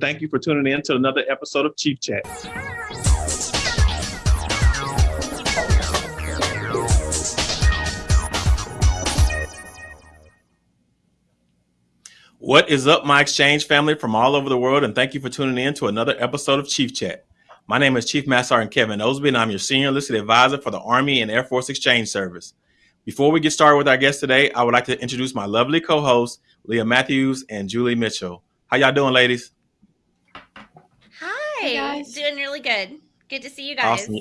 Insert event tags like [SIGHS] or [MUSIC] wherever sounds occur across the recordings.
Thank you for tuning in to another episode of Chief Chat. What is up, my exchange family from all over the world, and thank you for tuning in to another episode of Chief Chat. My name is Chief Master Sergeant Kevin Osby, and I'm your senior enlisted advisor for the Army and Air Force Exchange Service. Before we get started with our guest today, I would like to introduce my lovely co-hosts, Leah Matthews and Julie Mitchell. How y'all doing, ladies? Hi, hey guys. doing really good. Good to see you guys. Awesome.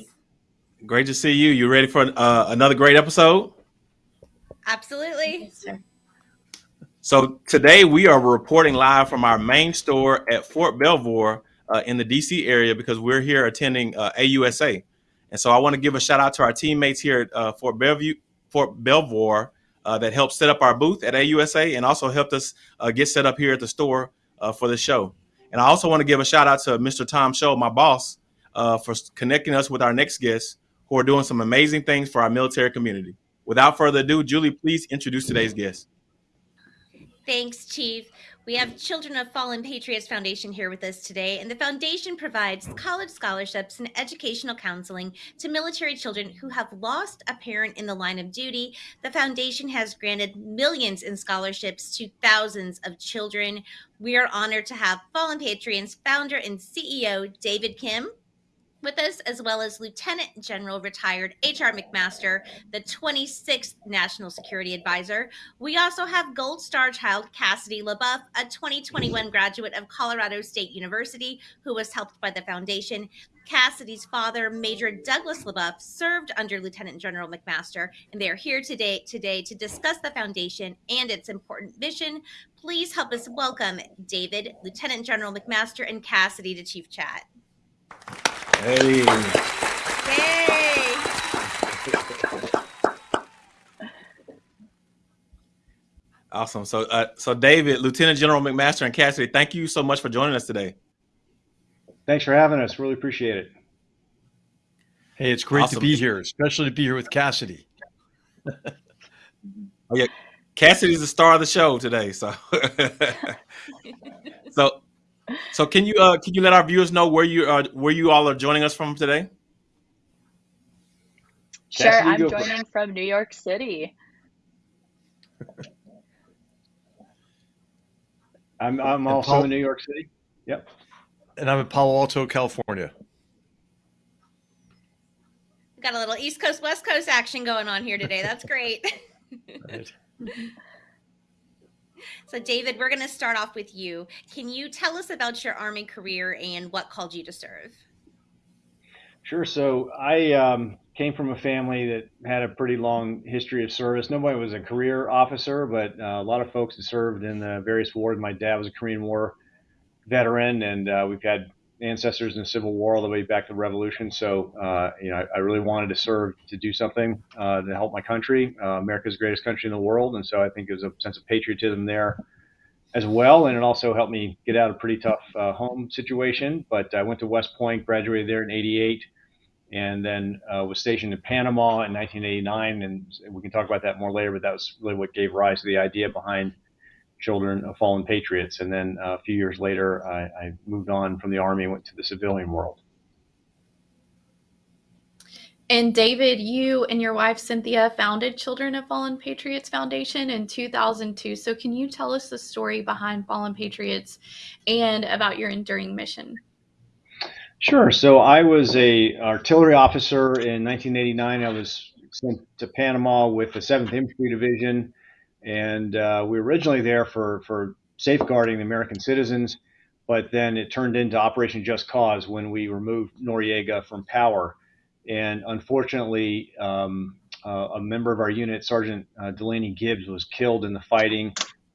Great to see you. You ready for uh, another great episode? Absolutely. Yes, so today we are reporting live from our main store at Fort Belvoir uh, in the DC area because we're here attending uh, AUSA. And so I want to give a shout out to our teammates here at uh, Fort Bellevue, Fort Belvoir uh, that helped set up our booth at AUSA and also helped us uh, get set up here at the store uh, for the show. And I also want to give a shout out to Mr. Tom Shull, my boss, uh, for connecting us with our next guests who are doing some amazing things for our military community. Without further ado, Julie, please introduce today's guest. Thanks, Chief. We have Children of Fallen Patriots Foundation here with us today, and the foundation provides college scholarships and educational counseling to military children who have lost a parent in the line of duty. The foundation has granted millions in scholarships to thousands of children. We are honored to have Fallen Patriots founder and CEO David Kim with us, as well as Lieutenant General retired H.R. McMaster, the 26th National Security Advisor. We also have Gold Star child Cassidy LaBeouf, a 2021 graduate of Colorado State University, who was helped by the foundation. Cassidy's father, Major Douglas LaBeouf, served under Lieutenant General McMaster, and they are here today today to discuss the foundation and its important mission. Please help us welcome David, Lieutenant General McMaster, and Cassidy to Chief Chat. Hey. Hey. Awesome. So, uh, so David, Lieutenant General McMaster, and Cassidy, thank you so much for joining us today. Thanks for having us. Really appreciate it. Hey, it's great awesome. to be here, especially to be here with Cassidy. oh yeah, Cassidy's the star of the show today. So, [LAUGHS] so so can you uh, can you let our viewers know where you are where you all are joining us from today? Sure, I'm joining from New York City. [LAUGHS] I'm I'm also Paul, in New York City. Yep. And I'm in Palo Alto, California. Got a little East Coast West Coast action going on here today. That's great. [LAUGHS] right. [LAUGHS] So, David, we're going to start off with you. Can you tell us about your Army career and what called you to serve? Sure. So, I um, came from a family that had a pretty long history of service. Nobody was a career officer, but uh, a lot of folks that served in the various wars. My dad was a Korean War veteran, and uh, we've had ancestors in the Civil War all the way back to the Revolution. So, uh, you know, I, I, really wanted to serve to do something uh, to help my country, uh, America's greatest country in the world. And so I think there's a sense of patriotism there as well. And it also helped me get out of a pretty tough uh, home situation. But I went to West Point, graduated there in 88, and then uh, was stationed in Panama in 1989. And we can talk about that more later, but that was really what gave rise to the idea behind – children of fallen patriots. And then uh, a few years later, I, I moved on from the Army and went to the civilian world. And David, you and your wife Cynthia founded Children of Fallen Patriots Foundation in 2002. So, can you tell us the story behind Fallen Patriots and about your enduring mission? Sure. So, I was a artillery officer in 1989. I was sent to Panama with the 7th Infantry Division and uh, we were originally there for for safeguarding the American citizens, but then it turned into Operation Just Cause when we removed Noriega from power, and unfortunately, um, uh, a member of our unit, Sergeant uh, Delaney Gibbs, was killed in the fighting.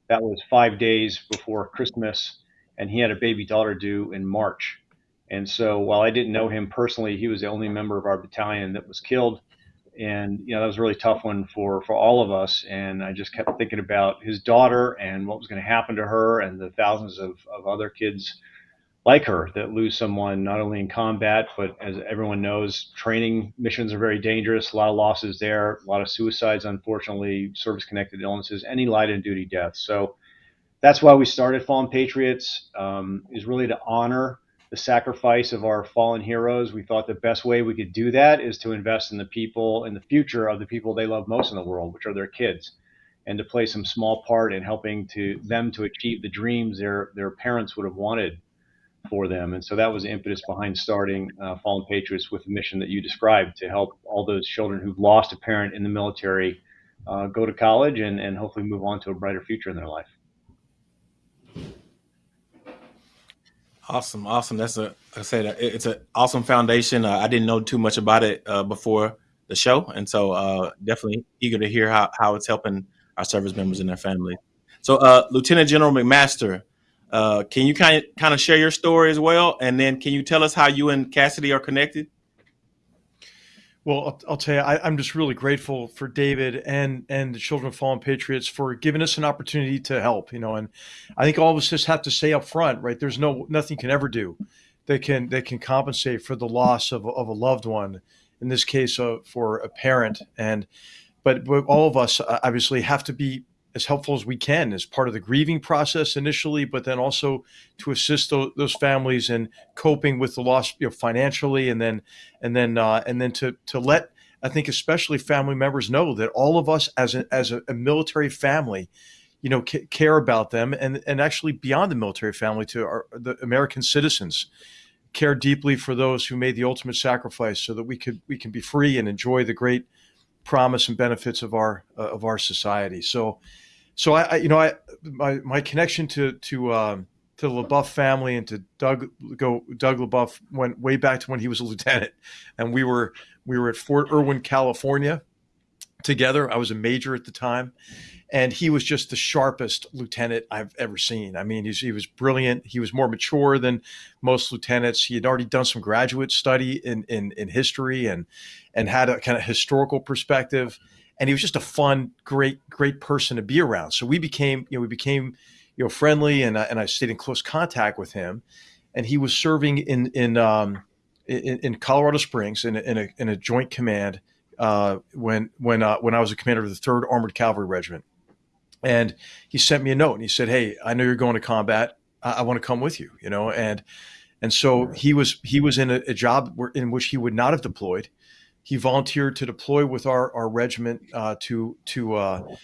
That was five days before Christmas, and he had a baby daughter due in March. And so, while I didn't know him personally, he was the only member of our battalion that was killed and you know that was a really tough one for for all of us. And i just kept thinking about his daughter and what was going to happen to her and the thousands of, of other kids like her that lose someone not only in combat but as everyone knows training missions are very dangerous. A lot of losses there. A lot of suicides unfortunately service connected illnesses any light and duty deaths so that's why we started Fallen Patriots. Um, is really to honor the sacrifice of our fallen heroes. We thought the best way we could do that is to invest in the people in the future of the people they love most in the world, which are their kids, and to play some small part in helping to them to achieve the dreams their their parents would have wanted for them. And so that was the impetus behind starting uh, Fallen Patriots with the mission that you described to help all those children who've lost a parent in the military uh, go to college and, and hopefully move on to a brighter future in their life. Awesome, awesome. That's a I said, it's an awesome foundation. Uh, I didn't know too much about it uh, before the show, and so uh, definitely eager to hear how, how it's helping our service members and their families. So, uh, Lieutenant General McMaster, uh, can you kind of kind of share your story as well, and then can you tell us how you and Cassidy are connected? Well, I'll, I'll tell you, I, am just really grateful for David and and the Children of Fallen Patriots for giving us an opportunity to help. You know, and I think all of us just have to say up front, right? There's no nothing can ever do that can that can compensate for the loss of, of a loved one. In this case, uh, for a parent, and but, but all of us uh, obviously have to be as helpful as we can as part of the grieving process initially, but then also to assist those, those families in coping with the loss you know, financially, and then and then uh, and then to to let I think especially family members know that all of us as a, as a, a military family, you know, care about them, and and actually beyond the military family to our, the American citizens care deeply for those who made the ultimate sacrifice so that we could we can be free and enjoy the great promise and benefits of our uh, of our society. So so I, I, you know, I my my connection to to um, to the LaBeouf family and to Doug go Doug LaBeouf went way back to when he was a lieutenant, and we were we were at Fort Irwin, California, together. I was a major at the time, and he was just the sharpest lieutenant I've ever seen. I mean, he was brilliant. He was more mature than most lieutenants. He had already done some graduate study in in, in history and and had a kind of historical perspective and he was just a fun, great, great person to be around. So we became, you know, we became, you know, friendly, and I, and I stayed in close contact with him. And he was serving in in um, in, in, Colorado Springs in a, in a, in a joint command uh, when when uh, when I was a commander of the Third Armored Cavalry Regiment. And he sent me a note, and he said, "Hey, I know you're going to combat. I, I want to come with you." You know, and and so he was he was in a, a job where, in which he would not have deployed he volunteered to deploy with our, our regiment uh, to to, uh,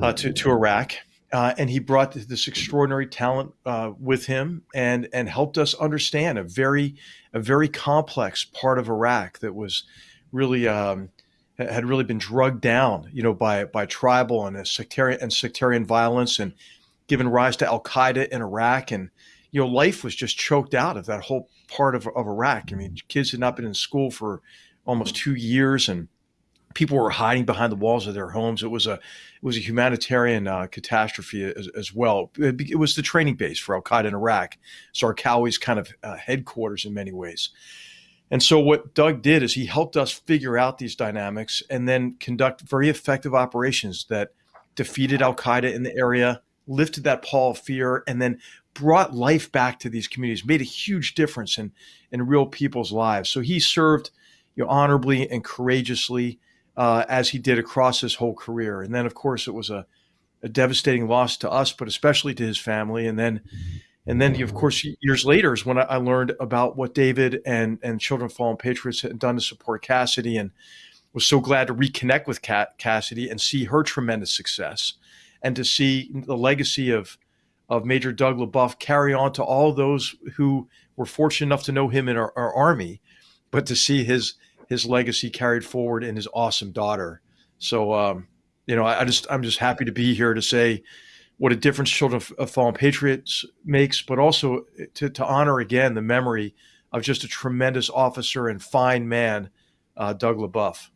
uh, to to Iraq, uh, and he brought this extraordinary talent uh, with him and and helped us understand a very a very complex part of Iraq that was really um, had really been drugged down, you know, by by tribal and sectarian and sectarian violence, and given rise to Al Qaeda in Iraq, and you know, life was just choked out of that whole part of, of Iraq. I mean, kids had not been in school for almost two years, and people were hiding behind the walls of their homes. It was a it was a humanitarian uh, catastrophe as, as well. It, it, was the training base for Al Qaeda in Iraq, Zarqawi's kind of uh, headquarters in many ways. And so what Doug did is he helped us figure out these dynamics and then conduct very effective operations that defeated Al Qaeda in the area, lifted that pall of fear, and then brought life back to these communities, made a huge difference in in real people's lives. So he served you know, honorably and courageously uh, as he did across his whole career. And then, of course, it was a, a devastating loss to us, but especially to his family. And then, and then, of course, years later is when I learned about what David and and Children of Fallen Patriots had done to support Cassidy, and was so glad to reconnect with Cassidy and see her tremendous success, and to see the legacy of of Major Doug LaBeouf carry on to all those who were fortunate enough to know him in our, our army, but to see his his legacy carried forward in his awesome daughter. So, um, you know, I, I, just I'm just happy to be here to say what a difference Children of, Fallen Patriots makes, but also to, to honor again the memory of just a tremendous officer and fine man, uh, Doug LaBeouf.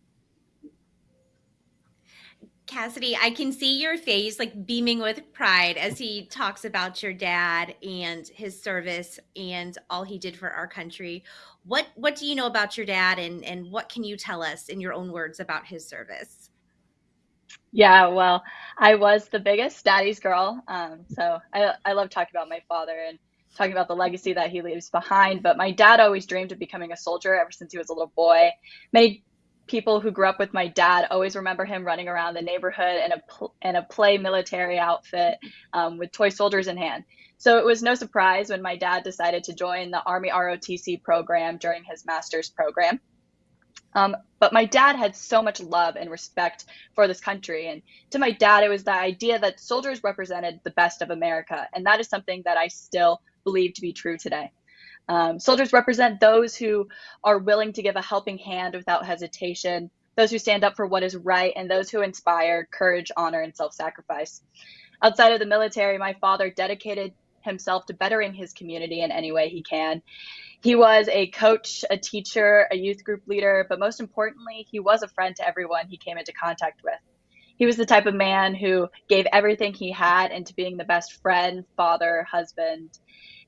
Cassidy, I can see your face like beaming with pride as he talks about your dad and his service and all he did for our country. What what do you know about your dad and and what can you tell us in your own words about his service? Yeah, well, I was the biggest daddy's girl. Um, so I, I love talking about my father and talking about the legacy that he leaves behind. But my dad always dreamed of becoming a soldier ever since he was a little boy. Many people who grew up with my dad always remember him running around the neighborhood in a in a play military outfit um, with toy soldiers in hand. So it was no surprise when my dad decided to join the Army ROTC program during his master's program. Um, but my dad had so much love and respect for this country. And to my dad, it was the idea that soldiers represented the best of America. And that is something that I still believe to be true today. Um, soldiers represent those who are willing to give a helping hand without hesitation, those who stand up for what is right, and those who inspire courage, honor, and self sacrifice. Outside of the military, my father dedicated himself to bettering his community in any way he can. He was a coach, a teacher, a youth group leader, but most importantly, he was a friend to everyone he came into contact with. He was the type of man who gave everything he had into being the best friend, father, husband,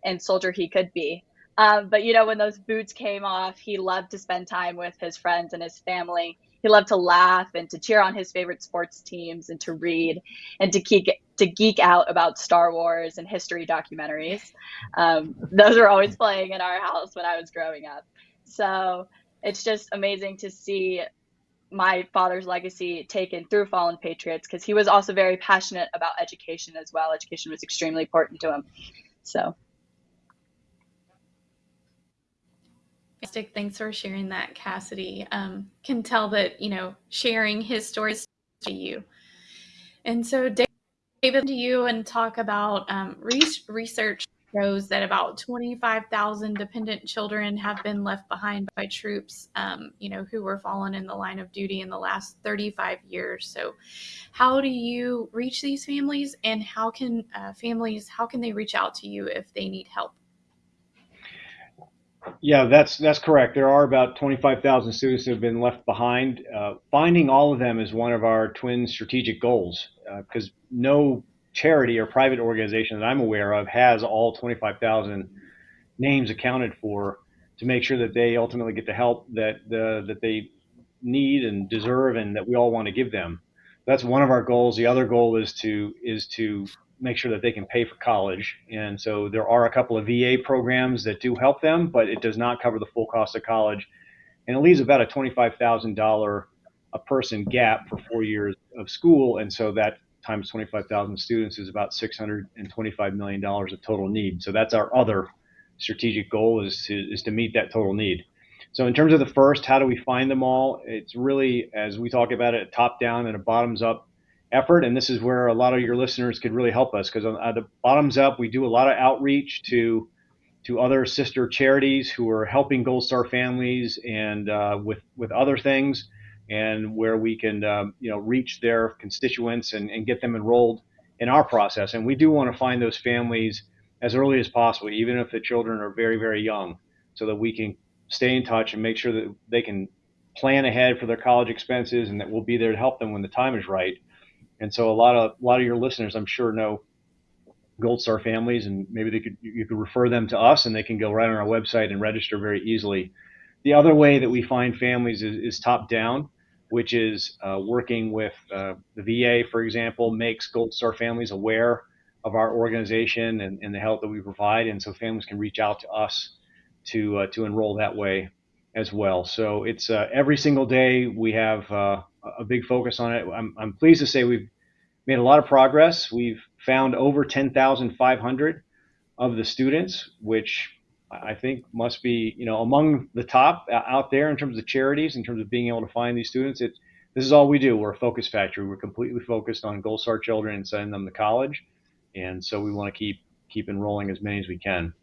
and soldier he could be. Um, but you know, when those boots came off, he loved to spend time with his friends and his family. He loved to laugh and to cheer on his favorite sports teams and to read and to geek to geek out about Star Wars and history documentaries. Um, those were always playing in our house when I was growing up. So it's just amazing to see my father's legacy taken through Fallen Patriots because he was also very passionate about education as well. Education was extremely important to him. So Fantastic. Thanks for sharing that, Cassidy. Um, can tell that, you know, sharing his stories to you. And so, David, to you and talk about um, research shows that about 25,000 dependent children have been left behind by troops, um, you know, who were fallen in the line of duty in the last 35 years. So, how do you reach these families, and how can uh, families how can they reach out to you if they need help? Yeah, that's that's correct. There are about 25,000 students who have been left behind. Uh, finding all of them is one of our twin strategic goals because uh, no charity or private organization that I'm aware of has all 25,000 names accounted for to make sure that they ultimately get the help that the, that they need and deserve and that we all want to give them. That's one of our goals. The other goal is to is to make sure that they can pay for college. And so there are a couple of VA programs that do help them, but it does not cover the full cost of college. And it leaves about a $25,000 a person gap for four years of school. And so that times 25,000 students is about $625 million of total need. So that's our other strategic goal is to, is to meet that total need. So in terms of the first, how do we find them all? It's really, as we talk about it, top down and a bottoms up effort. And this is where a lot of your listeners could really help us because on the bottoms up, we do a lot of outreach to to other sister charities who are helping Gold Star families and uh, with with other things, and where we can um, you know reach their constituents and, and get them enrolled in our process. And we do want to find those families as early as possible, even if the children are very very young, so that we can stay in touch and make sure that they can plan ahead for their college expenses and that we'll be there to help them when the time is right and so a lot of a lot of your listeners, I'm sure, know Gold Star families, and maybe they could you could refer them to us, and they can go right on our website and register very easily. The other way that we find families is, is top down, which is uh, working with uh, the VA, for example, makes Gold Star families aware of our organization and, and the help that we provide, and so families can reach out to us to uh, to enroll that way as well. So it's uh, every single day we have uh, a big focus on it. I'm, I'm pleased to say we've made a lot of progress. We've found over 10,500 of the students, which I think must be, you know, among the top out there in terms of charities, in terms of being able to find these students. It, this is all we do. We're a focus factory. We're completely focused on Gold Star children and sending them to college, and so we want to keep keep enrolling as many as we can.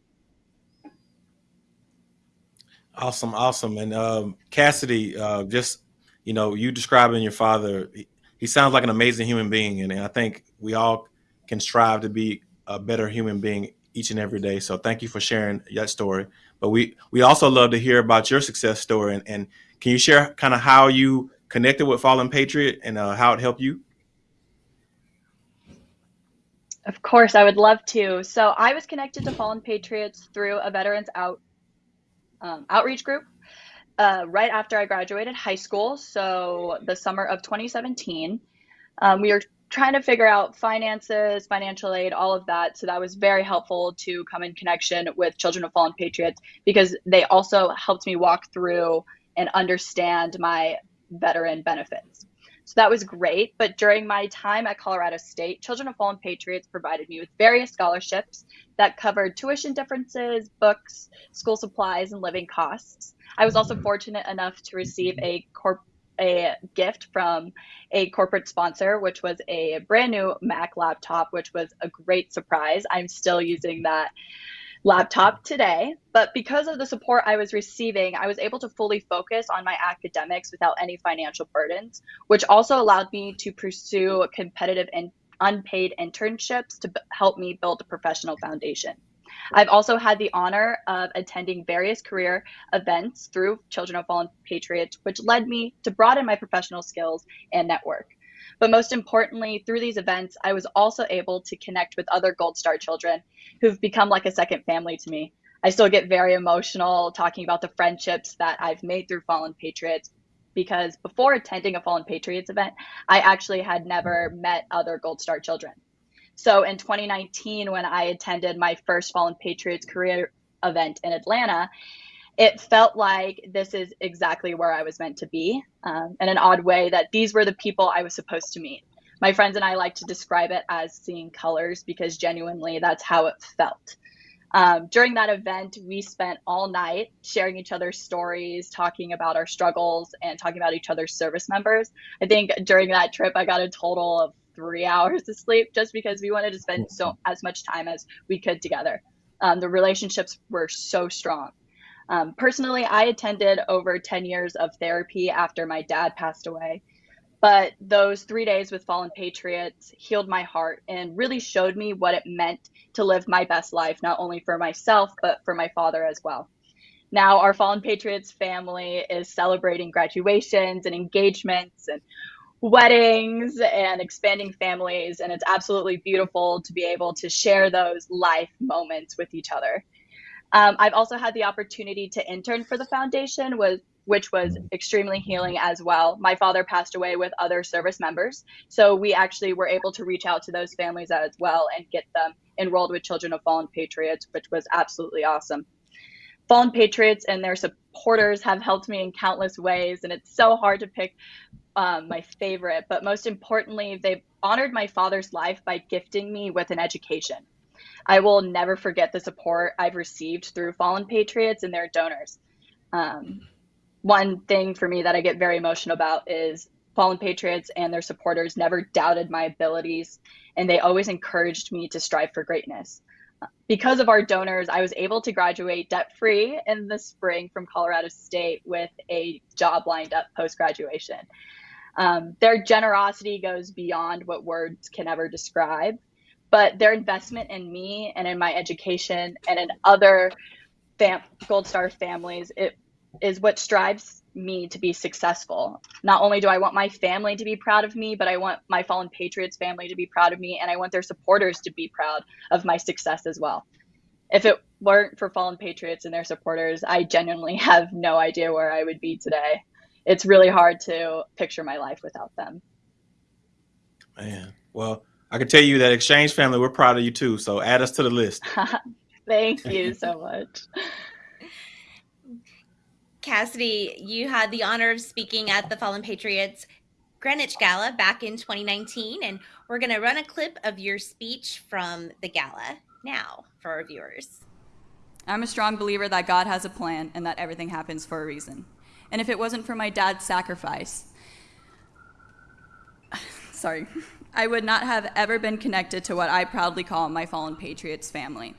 Awesome, awesome, and um, Cassidy, uh, just you know, you describing your father, he, he sounds like an amazing human being. And, and I think we all can strive to be a better human being each and every day. So thank you for sharing that story. But we, we also love to hear about your success story. And, and can you share kind of how you connected with Fallen Patriot and uh, how it helped you? Of course, I would love to. So I was connected to Fallen Patriots through a Veterans Out um, outreach group uh, right after I graduated high school, so the summer of 2017. Um, we were trying to figure out finances, financial aid, all of that. So that was very helpful to come in connection with Children of Fallen Patriots because they also helped me walk through and understand my veteran benefits. So that was great. But during my time at Colorado State, Children of Fallen Patriots provided me with various scholarships that covered tuition differences, books, school supplies, and living costs. I was also fortunate enough to receive a corp a gift from a corporate sponsor, which was a brand new Mac laptop, which was a great surprise. I'm still using that laptop today. But because of the support I was receiving, I was able to fully focus on my academics without any financial burdens, which also allowed me to pursue competitive and unpaid internships to help me build a professional foundation. I've also had the honor of attending various career events through Children of Fallen Patriots, which led me to broaden my professional skills and network. But most importantly, through these events, I was also able to connect with other Gold Star children who've become like a second family to me. I still get very emotional talking about the friendships that I've made through Fallen Patriots because before attending a Fallen Patriots event, I actually had never met other Gold Star children. So in 2019, when I attended my first Fallen Patriots career event in Atlanta, it felt like this is exactly where I was meant to be um, in an odd way that these were the people I was supposed to meet. My friends and I like to describe it as seeing colors because genuinely that's how it felt. Um, during that event, we spent all night sharing each other's stories, talking about our struggles, and talking about each other's service members. I think during that trip, I got a total of three [LAUGHS] hours of sleep just because we wanted to spend so as much time as we could together. Um, the relationships were so strong. Um, personally, I attended over 10 years of therapy after my dad passed away. But those three days with Fallen Patriots healed my heart and really showed me what it meant to live my best life, not only for myself, but for my father as well. Now, our Fallen Patriots family is celebrating graduations and engagements and weddings and expanding families. And it's absolutely beautiful to be able to share those life moments with each other. Um, I've also had the opportunity to intern for the foundation, was, which was extremely healing as well. My father passed away with other service members, so we actually were able to reach out to those families as well and get them enrolled with Children of Fallen Patriots, which was absolutely awesome. Fallen Patriots and their supporters have helped me in countless ways, and it's so hard to pick um, my favorite. But most importantly, they've honored my father's life by gifting me with an education. I will never forget the support I've received through Fallen Patriots and their donors. Um, one thing for me that I get very emotional about is Fallen Patriots and their supporters never doubted my abilities, and they always encouraged me to strive for greatness. Because of our donors, I was able to graduate debt free in the spring from Colorado State with a job lined up post graduation. Um, their generosity goes beyond what words can ever describe but their investment in me and in my education and in other Gold Star families it is what strives me to be successful. Not only do I want my family to be proud of me, but I want my Fallen Patriots family to be proud of me, and I want their supporters to be proud of my success as well. If it weren't for Fallen Patriots and their supporters, I genuinely [LAUGHS] have no idea where I would be today. It's really hard to picture my life without them. Man, well, I can tell you that Exchange family, we're proud of you too. So add us to the list. [LAUGHS] Thank you so much. Cassidy, you had the honor of speaking at the Fallen Patriots Greenwich Gala back in 2019, and we're going to run a clip of your speech from the gala now for our viewers. I'm a strong believer that God has a plan and that everything happens for a reason. And if it wasn't for my dad's sacrifice, [SIGHS] sorry, [LAUGHS] I would not have ever been connected to what I proudly call my fallen Patriots family,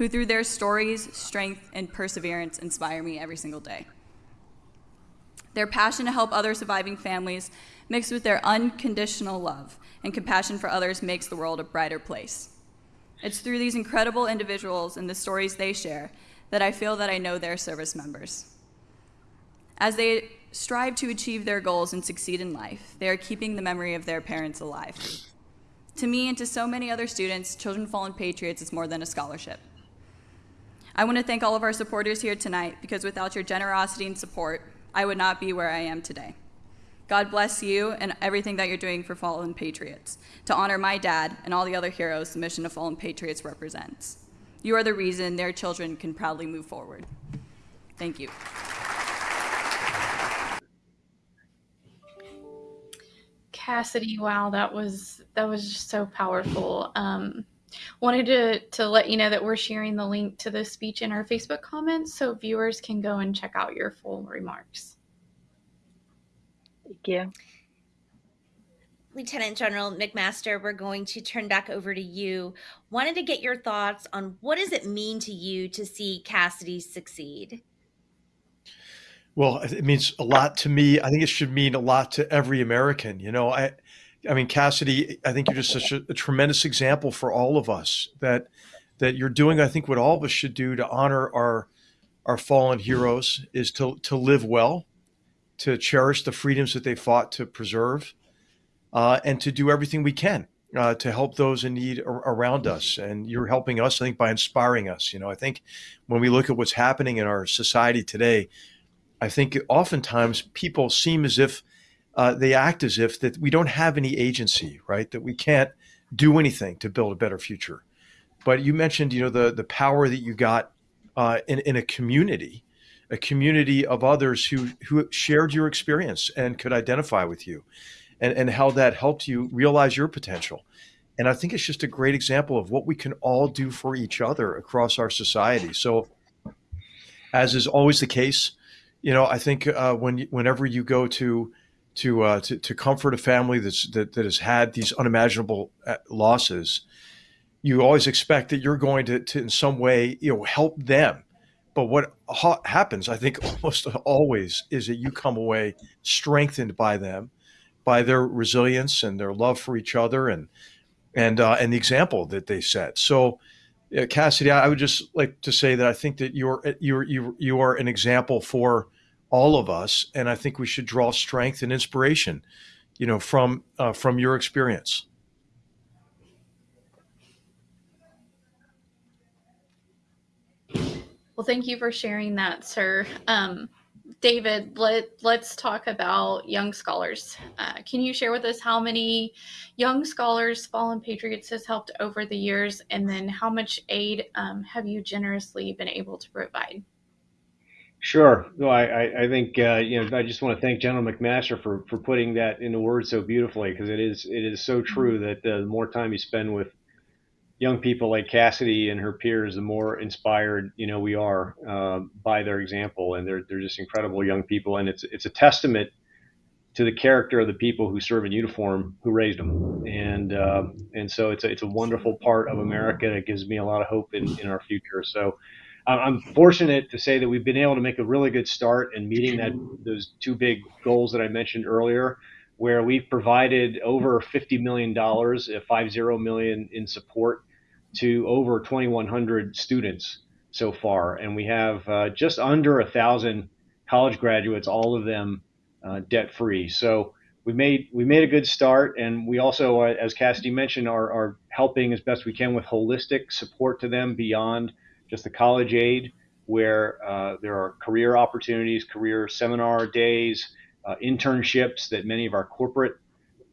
who through their stories, strength, and perseverance inspire me every single day. Their passion to help other surviving families, mixed with their unconditional love and compassion for others, makes the world a brighter place. It's through these incredible individuals and the stories they share that I feel that I know their service members. As they strive to achieve their goals and succeed in life, they are keeping the memory of their parents alive. To me and to so many other students, Children Fallen Patriots is more than a scholarship. I want to thank all of our supporters here tonight because without your generosity and support, I would not be where I am today. God bless you and everything that you're doing for Fallen Patriots to honor my dad and all the other heroes the mission of Fallen Patriots represents. You are the reason their children can proudly move forward. Thank you. Cassidy, wow, that was that was just so powerful. Um, wanted to to let you know that we're sharing the link to the speech in our Facebook comments, so viewers can go and check out your full remarks. Thank you. Lieutenant General McMaster, we're going to turn back over to you. Wanted to get your thoughts on what does it mean to you to see Cassidy succeed? Well, it means a lot to me. I think it should mean a lot to every American. You know, I, I mean, Cassidy, I think you're just such a, a tremendous example for all of us that that you're doing. I think what all of us should do to honor our our fallen heroes is to to live well, to cherish the freedoms that they fought to preserve, uh, and to do everything we can uh, to help those in need ar- around us. And you're helping us, I think, by inspiring us. You know, I think when we look at what's happening in our society today, I think oftentimes people seem as if uh, they act as if that we don't have any agency, right? That we can't do anything to build a better future. But you mentioned, you know, the the power that you got uh, in in a community, a community of others who who shared your experience and could identify with you and, and how that helped you realize your potential. And I think it's just a great example of what we can all do for each other across our society. So, as is always the case, you know, I think uh, when whenever you go to to, uh, to to comfort a family that's that, that has had these unimaginable uh, losses, you always expect that you're going to, to in some way you know help them. But what ha- happens, I think, [LAUGHS] almost always is that you come away strengthened by them by their resilience and their love for each other and and uh, and the example that they set. So, uh, Cassidy, I would just like to say that I think that you're you're you you are an example for all of us, and I think we should draw strength and inspiration, you know, from uh, from your experience. Well, thank you for sharing that, sir. Um, David, let let's talk about young scholars. Uh, can you share with us how many young scholars Fallen Patriots has helped over the years, and then how much aid um, have you generously been able to provide? Sure. No, I, I, I think uh, you know I just want to thank General McMaster for for putting that into words so beautifully because it is it is so true that uh, the more time you spend with young people like Cassidy and her peers, the more inspired you know we are uh, by their example, and they're they're just incredible young people, and it's it's a testament to the character of the people who serve in uniform who raised them, and uh, and so it's a, it's a wonderful part of America that gives me a lot of hope in, in our future. So. I'm fortunate to say that we've been able to make a really good start in meeting that those two big goals that I mentioned earlier where we've provided over $50 million, uh, 50 million in support to over 2,100 students so far, and we have uh, just under a thousand college graduates, all of them uh, debt free. So we made we made a good start, and we also, uh, as Cassidy mentioned, are, are helping as best we can with holistic support to them beyond just the college aid, where uh, there are career opportunities, career seminar days, uh, internships that many of our corporate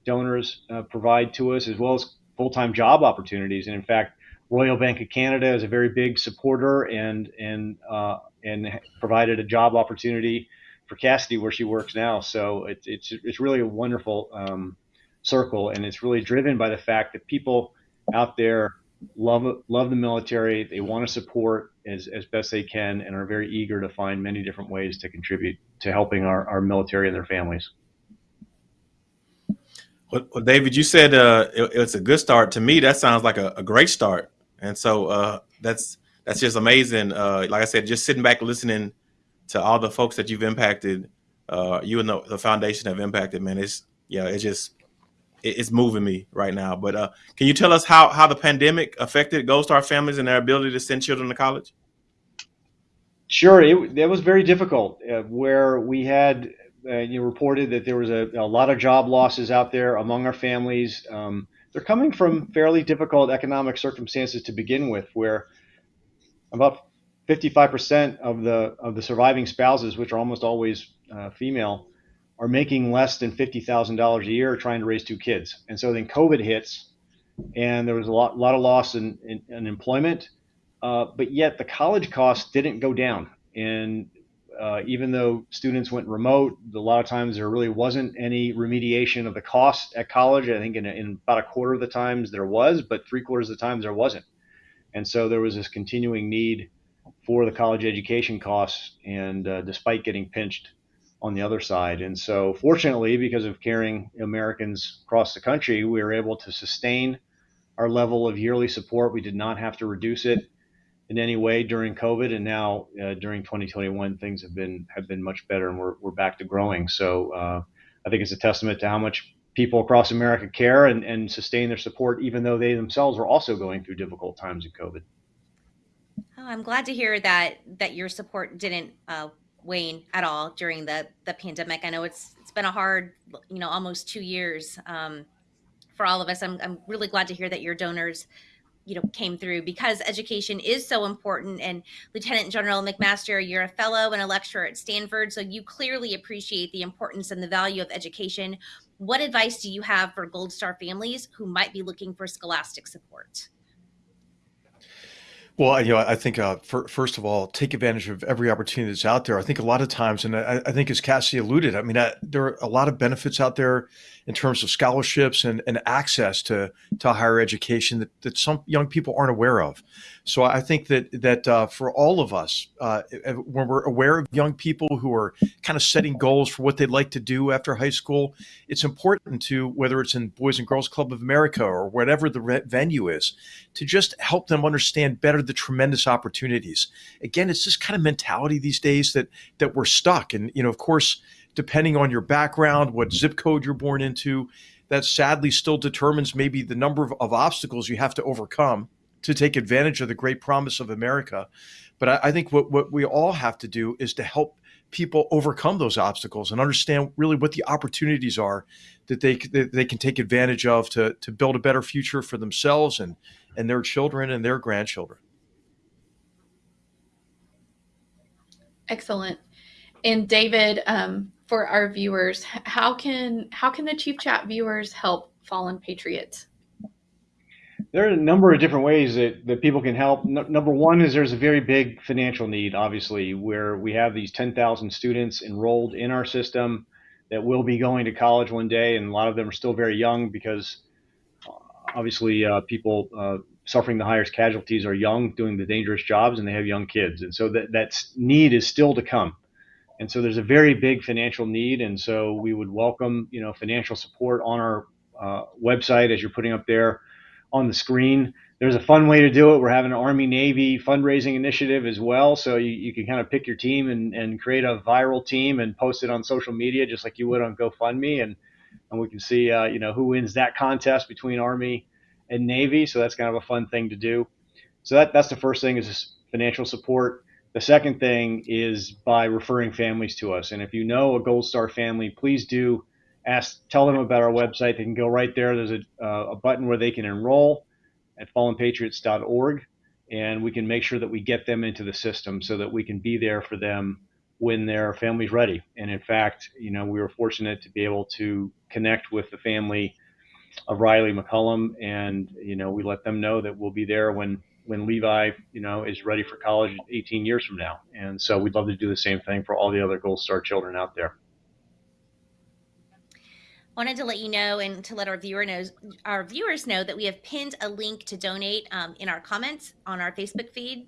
donors uh, provide to us, as well as full time job opportunities. And in fact, Royal Bank of Canada is a very big supporter and and uh, and provided a job opportunity for Cassidy where she works now. So it, it's it's really a wonderful um, circle, and it's really driven by the fact that people out there love love the military. They want to support as, as best they can, and are very eager to find many different ways to contribute to helping our, our military and their families. Well, David, you said uh, it, it's a good start. To me, that sounds like a, a great start and so uh, that's that's just amazing. Uh, like I said, just sitting back listening to all the folks that you've impacted, uh, you and the, the, foundation have impacted. Man, it's yeah, it's just it's moving me right now. But uh, can you tell us how how the pandemic affected Gold Star families and their ability to send children to college? Sure, it, was very difficult. Uh, where we had uh, you reported that there was a, a, lot of job losses out there among our families. Um, they're coming from fairly difficult economic circumstances to begin with, where about 55% of the of the surviving spouses, which are almost always uh, female, are making less than $50,000 a year trying to raise two kids. And so then COVID hits, and there was a lot, a lot of loss in, in, in employment, uh, but yet the college costs didn't go down. And uh, even though students went remote, a lot of times there really wasn't any remediation of the cost at college. I think in, in about a quarter of the times there was, but three quarters of the times there wasn't. And so there was this continuing need for the college education costs, and uh, despite getting pinched on the other side. And so, fortunately, because of caring Americans across the country, we were able to sustain our level of yearly support. We did not have to reduce it in any way during COVID, and now uh, during 2021, things have been have been much better, and we're we're back to growing. So uh, I think it's a testament to how much people across America care and, and sustain their support, even though they themselves are also going through difficult times in COVID. Oh, I'm glad to hear that that your support didn't uh, wane at all during the the pandemic. I know it's it's been a hard, you know, almost two years um, for all of us. I'm I'm really glad to hear that your donors you know came through because education is so important and lieutenant general mcmaster you're a fellow and a lecturer at stanford so you clearly appreciate the importance and the value of education what advice do you have for gold star families who might be looking for scholastic support well, you know, I think uh, for, first of all, take advantage of every opportunity that's out there. I think a lot of times, and I, I think as Cassie alluded, I mean, I, there are a lot of benefits out there in terms of scholarships and, and access to, to higher education that, that some young people aren't aware of. So I think that that uh, for all of us, uh, when we're aware of young people who are kind of setting goals for what they'd like to do after high school, it's important to whether it's in Boys and Girls Club of America or whatever the venue is, to just help them understand better the tremendous opportunities. Again, it's this kind of mentality these days that that we're stuck, and you know, of course depending on your background, what zip code you're born into, that sadly still determines maybe the number of, of obstacles you have to overcome to take advantage of the great promise of America. But I, I think what, what we all have to do is to help people overcome those obstacles and understand really what the opportunities are that they that they can take advantage of to to build a better future for themselves and and their children and their grandchildren. Excellent. And David, um, for our viewers, how can how can the Chief Chat viewers help fallen patriots? There are a number of different ways that, that people can help. Number one is there's a very big financial need, obviously, where we have these 10,000 students enrolled in our system that will be going to college one day, and a lot of them are still very young because uh, obviously uh, people uh, suffering the highest casualties are young, doing the dangerous jobs, and they have young kids, and so that that need is still to come. And so there's a very big financial need. And so we would welcome, you know, financial support on our uh, website as you're putting up there on the screen. There's a fun way to do it. We're having an Army Navy fundraising initiative as well. So you, you can kind of pick your team and, and create a viral team and post it on social media just like you would on GoFundMe. And, and we can see, uh, you know, who wins that contest between Army and Navy. So that's kind of a fun thing to do. So that, that's the first thing is financial support. The second thing is by referring families to us. And if you know a Gold Star family, please do ask, tell them about our website. They can go right there. There's a, uh, a button where they can enroll at fallenpatriots.org, and we can make sure that we get them into the system so that we can be there for them when their family's ready. And in fact, you know, we were fortunate to be able to connect with the family of Rylee McCollum, and you know, we let them know that we'll be there when when Levi, you know, is ready for college 18 years from now. And so we'd love to do the same thing for all the other Gold Star children out there. Wanted to let you know and to let our viewer knows our viewers know that we have pinned a link to donate um, in our comments on our Facebook feed.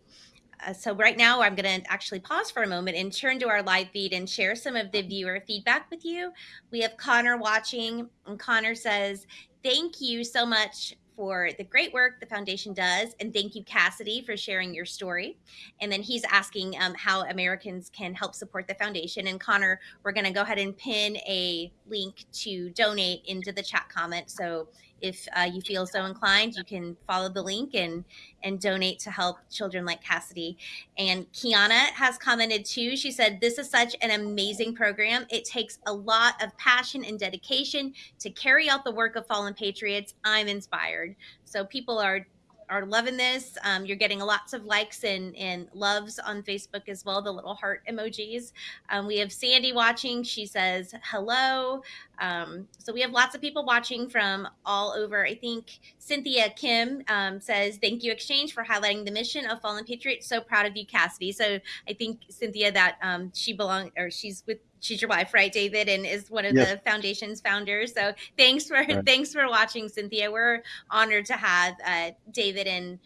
Uh, so right now I'm going to actually pause for a moment and turn to our live feed and share some of the viewer feedback with you. We have Connor watching and Connor says, thank you so much for the great work the foundation does. And thank you, Cassidy, for sharing your story. And then he's asking um, how Americans can help support the foundation. And Connor, we're going to go ahead and pin a link to donate into the chat comment. So if uh, you feel so inclined, you can follow the link and and donate to help children like Cassidy. And Kiana has commented too. She said, "This is such an amazing program. It takes a lot of passion and dedication to carry out the work of fallen patriots. I'm inspired." So people are are loving this. Um, you're getting lots of likes and, and loves on Facebook as well, the little heart emojis. Um, we have Sandy watching. She says hello. Um, so we have lots of people watching from all over. I think Cynthia Kim um, says, Thank you, Exchange, for highlighting the mission of Fallen Patriots. So proud of you, Cassidy. So I think, Cynthia, that um, she belongs or she's with she's your wife, right, David, and is one of yes. the foundation's founders. So thanks for right. thanks for watching, Cynthia. We're honored to have uh, David and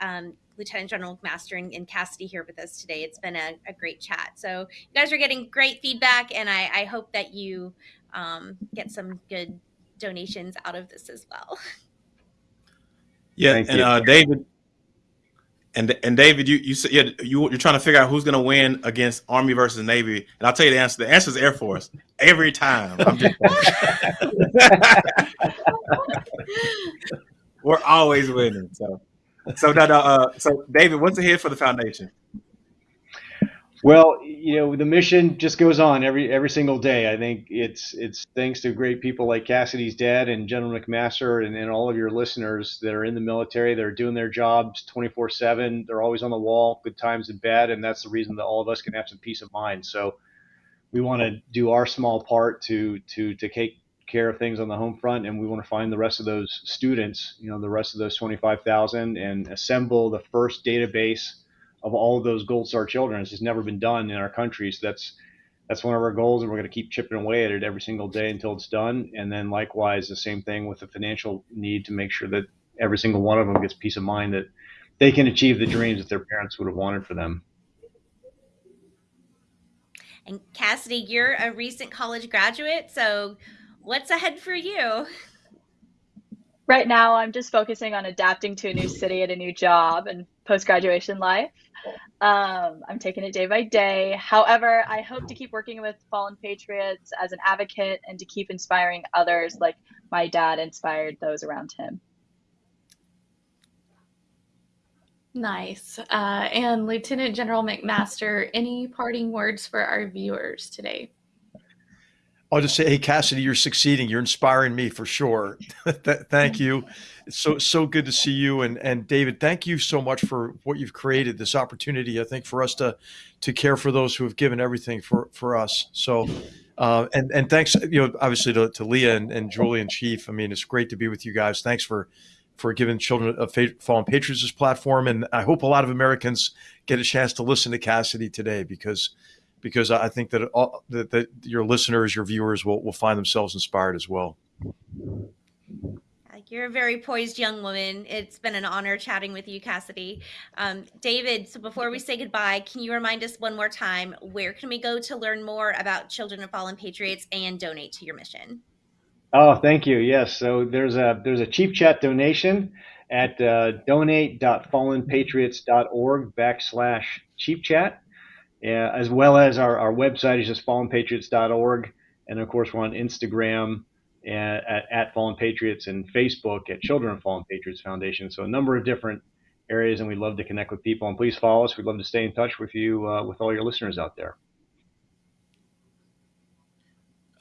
um, Lieutenant General McMaster and, and, Cassidy here with us today. It's been a, a, great chat. So you guys are getting great feedback, and I, I hope that you um, get some good donations out of this as well. Yeah, Thank and uh, David, and and David, you you said yeah, you you're trying to figure out who's going to win against Army versus Navy, and I'll tell you the answer. The answer is Air Force every time. [LAUGHS] We're always winning. So so uh, so David, what's ahead for the foundation? Well, you know, the mission just goes on every every single day. I think it's it's thanks to great people like Cassidy's dad and General McMaster and, and all of your listeners that are in the military. They're doing their jobs 24/7. They're always on the wall, good times and bad, and that's the reason that all of us can have some peace of mind. So we want to do our small part to to to take care of things on the home front, and we want to find the rest of those students, you know, the rest of those 25,000, and assemble the first database of all of those Gold Star children. It's just never been done in our country. So that's that's one of our goals, and we're going to keep chipping away at it every single day until it's done. And then likewise, the same thing with the financial need to make sure that every single one of them gets peace of mind that they can achieve the dreams that their parents would have wanted for them. And Cassidy, you're a recent college graduate, so what's ahead for you? Right now, I'm just focusing on adapting to a new city and a new job and post graduation life. Um, I'm taking it day by day. However, I hope to keep working with Fallen Patriots as an advocate and to keep inspiring others like my dad inspired those around him. Nice. Uh, and Lieutenant General McMaster, any parting words for our viewers today? I'll just say, hey, Cassidy, you're succeeding. You're inspiring me for sure. [LAUGHS] thank you. It's so so good to see you and and David. Thank you so much for what you've created. This opportunity, I think, for us to to care for those who have given everything for for us. So. Uh, and and thanks, you know, obviously to, to Leah and, and Julie and Chief. I mean, it's great to be with you guys. Thanks for for giving Children of Fallen Patriots this platform, and I hope a lot of Americans get a chance to listen to Cassidy today because because I think that, all, that, that your listeners, your viewers will, will find themselves inspired as well. You're a very poised young woman. It's been an honor chatting with you, Cassidy. Um, David, so before we say goodbye, can you remind us one more time where can we go to learn more about Children of Fallen Patriots and donate to your mission? Oh, thank you. Yes, so there's a there's a Chief Chat donation at uh, donate.fallenpatriots.org backslash Chief Chat uh, as well as our, our website is just fallenpatriots.org. And of course, we're on Instagram at, at, at Fallen Patriots and Facebook at Children of Fallen Patriots Foundation. So a number of different areas, and we'd love to connect with people. And please follow us. We'd love to stay in touch with you, uh, with all your listeners out there.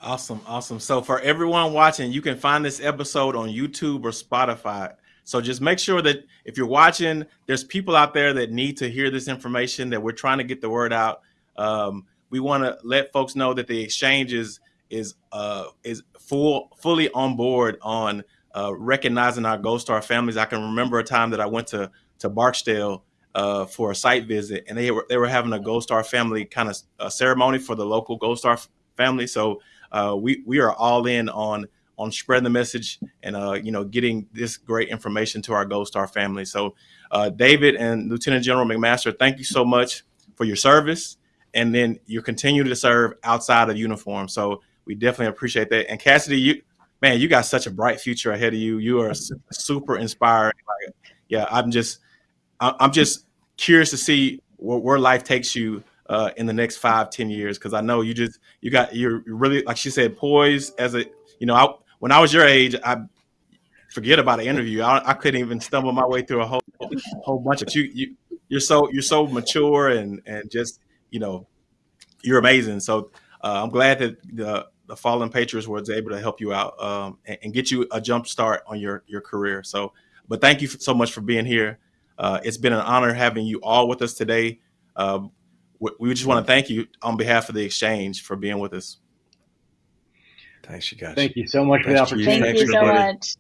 Awesome, awesome. So for everyone watching, you can find this episode on YouTube or Spotify. So just make sure that if you're watching, there's people out there that need to hear this information, that we're trying to get the word out. Um, we want to let folks know that the exchange is is uh, is full fully on board on uh, recognizing our Gold Star families. I can remember a time that I went to to Barksdale uh, for a site visit, and they were they were having a Gold Star family kind of uh, ceremony for the local Gold Star family. So uh, we we are all in on on spreading the message and uh, you know getting this great information to our Gold Star family. So, uh, David and Lieutenant General McMaster, thank you so much for your service, and then you continue to serve outside of uniform. So we definitely appreciate that. And Cassidy, you man, you got such a bright future ahead of you. You are super inspiring. Like, yeah, I'm just I'm just curious to see where, where life takes you uh, in the next five, ten years. Because I know you just you got you're really like she said poised as a you know when I was your age, I forget about an interview. I, I couldn't even stumble my way through a whole whole bunch of you. You you're so you're so mature and and just you know you're amazing. So uh, I'm glad that the the Fallen Patriots was able to help you out um, and, and, get you a jump start on your your career. So but thank you so much for being here. Uh, it's been an honor having you all with us today. Uh, we, we just want to thank you on behalf of the exchange for being with us. Thanks, you guys. Thank you so much for the Thanks, opportunity. Thank you so everybody. much.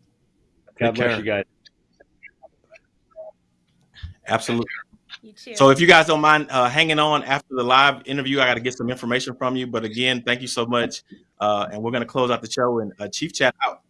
God bless you guys. Absolutely. You too. So if you guys don't mind uh, hanging on after the live interview, I got to get some information from you. But again, thank you so much. Uh, and we're going to close out the show and uh, Chief Chat out.